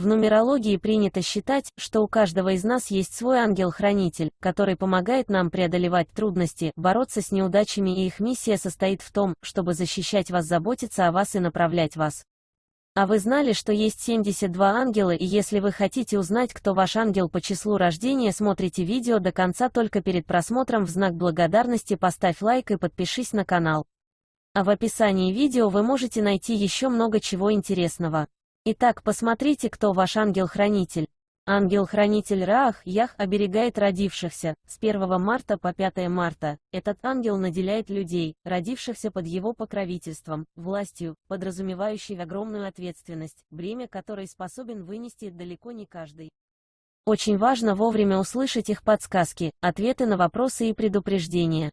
В нумерологии принято считать, что у каждого из нас есть свой ангел-хранитель, который помогает нам преодолевать трудности, бороться с неудачами и их миссия состоит в том, чтобы защищать вас, заботиться о вас и направлять вас. А вы знали, что есть 72 ангела и если вы хотите узнать, кто ваш ангел по числу рождения, смотрите видео до конца только перед просмотром в знак благодарности поставь лайк и подпишись на канал. А в описании видео вы можете найти еще много чего интересного. Итак, посмотрите, кто ваш ангел-хранитель. Ангел-хранитель Раах, Ях, оберегает родившихся, с 1 марта по 5 марта. Этот ангел наделяет людей, родившихся под его покровительством, властью, подразумевающей огромную ответственность, бремя которой способен вынести далеко не каждый. Очень важно вовремя услышать их подсказки, ответы на вопросы и предупреждения.